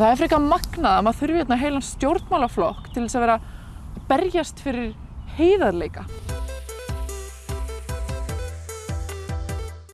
það er frekar magnað að maður þurfi hérna heilan stjórnmálaflokk til þess að vera að berjast fyrir heiðarleika.